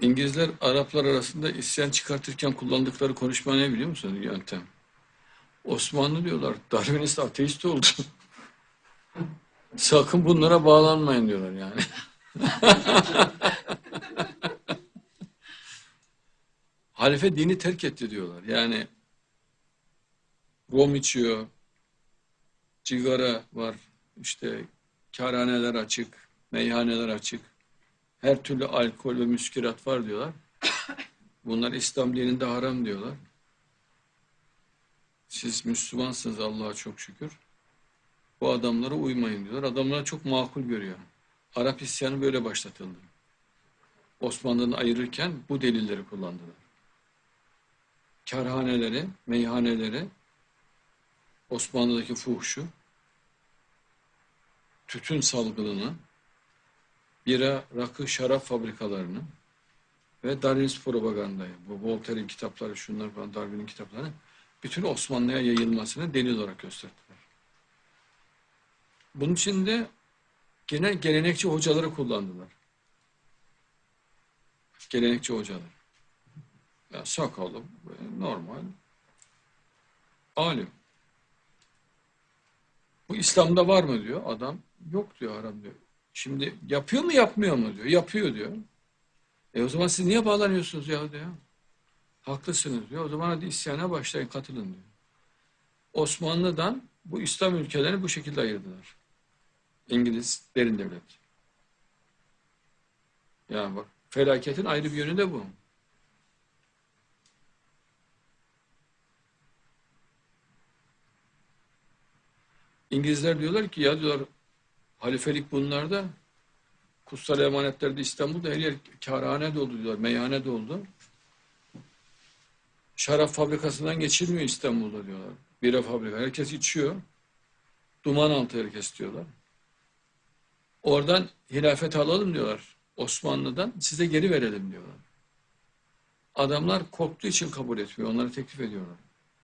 İngilizler Araplar arasında isyan çıkartırken kullandıkları konuşma ne biliyor musun yöntem? Osmanlı diyorlar Darwinist ateist oldu. Sakın bunlara bağlanmayın diyorlar yani. Halife dini terk etti diyorlar. Yani rom içiyor, cigara var, işte kârhaneler açık, meyhaneler açık, her türlü alkol ve müskirat var diyorlar. Bunlar İslam dininde haram diyorlar. Siz Müslümansınız Allah'a çok şükür. Bu adamlara uymayın diyorlar. Adamlar çok makul görüyor. Arap isyanı böyle başlatıldı. Osmanlı'dan ayırırken bu delilleri kullandılar. Karhaneleri, meyhaneleri, Osmanlı'daki fuhşu, tütün salgınını, bira, rakı, şarap fabrikalarını ve Darwinist propagandayı, bu Voltaire'in kitapları, şunlar falan, Darwin'in kitapları, bütün Osmanlı'ya yayılmasını delil olarak gösterdiler. Bunun için de gene gelenekçi hocaları kullandılar. Gelenekçi hocalar. Ya sakalı, normal, alim. Bu İslam'da var mı diyor adam. Yok diyor haram diyor. Şimdi yapıyor mu yapmıyor mu diyor. Yapıyor diyor. E o zaman siz niye bağlanıyorsunuz ya diyor. Haklısınız diyor. O zaman hadi isyana başlayın katılın diyor. Osmanlı'dan bu İslam ülkelerini bu şekilde ayırdılar. İngiliz derin devlet. Yani bak felaketin ayrı bir yönü de bu. İngilizler diyorlar ki ya diyorlar halifelik bunlarda kutsal emanetlerde İstanbul'da her yer kârhane doldu diyorlar, meyhane doldu. Şarap fabrikasından geçilmiyor İstanbul'da diyorlar. Bira fabrika. Herkes içiyor. Duman altı herkes diyorlar. Oradan hilafet alalım diyorlar. Osmanlı'dan size geri verelim diyorlar. Adamlar korktuğu için kabul etmiyor. Onları teklif ediyorlar.